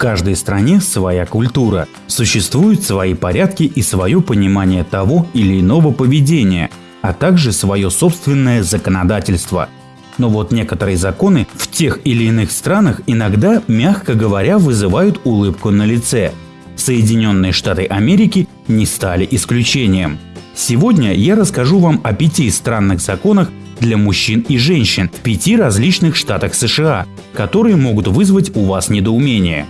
каждой стране своя культура, существуют свои порядки и свое понимание того или иного поведения, а также свое собственное законодательство. Но вот некоторые законы в тех или иных странах иногда, мягко говоря, вызывают улыбку на лице. Соединенные Штаты Америки не стали исключением. Сегодня я расскажу вам о пяти странных законах для мужчин и женщин в пяти различных штатах США, которые могут вызвать у вас недоумение.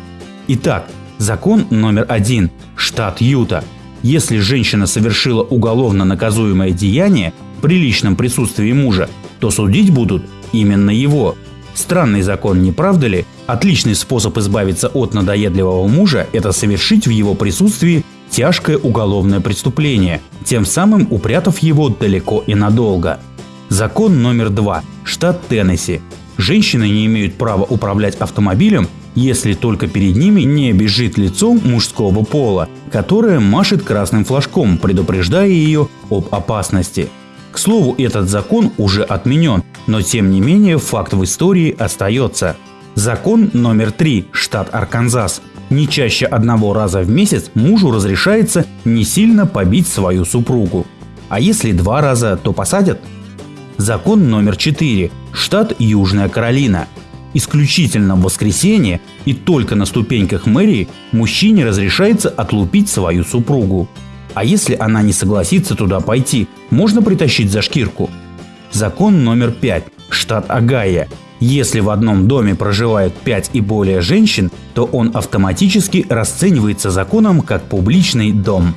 Итак, закон номер один. Штат Юта. Если женщина совершила уголовно наказуемое деяние при личном присутствии мужа, то судить будут именно его. Странный закон, не правда ли? Отличный способ избавиться от надоедливого мужа – это совершить в его присутствии тяжкое уголовное преступление, тем самым упрятав его далеко и надолго. Закон номер два. Штат Теннесси. Женщины не имеют права управлять автомобилем, если только перед ними не бежит лицо мужского пола, которое машет красным флажком, предупреждая ее об опасности. К слову, этот закон уже отменен, но тем не менее факт в истории остается. Закон номер три. Штат Арканзас. Не чаще одного раза в месяц мужу разрешается не сильно побить свою супругу. А если два раза, то посадят? Закон номер 4. Штат Южная Каролина. Исключительно в воскресенье и только на ступеньках мэрии мужчине разрешается отлупить свою супругу. А если она не согласится туда пойти, можно притащить за шкирку. Закон номер 5. Штат Агая. Если в одном доме проживают 5 и более женщин, то он автоматически расценивается законом как публичный дом.